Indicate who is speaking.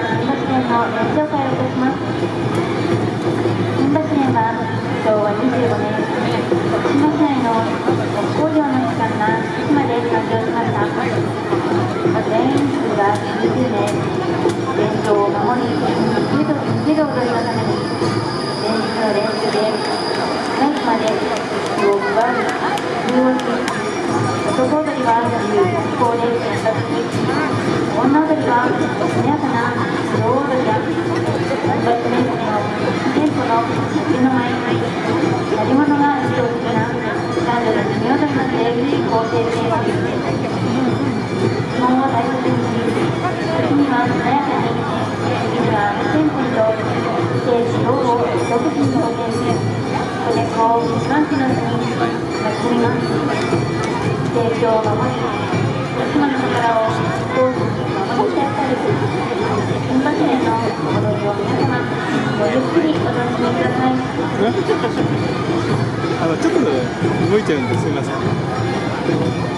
Speaker 1: る踊りのために前日の練習でナイフまで気を配る中をし男踊りは華やかな女踊りや音楽メイクのテンポの手の前にやり物が意図的な男女の組踊りまで構成しています基本を大切にし時には華やかに時にはテンポにとステージを独自に表現しそれを一番地の日に祭ります提供を守り徳島の宝を
Speaker 2: あのちょっと動いちゃうんですすみません。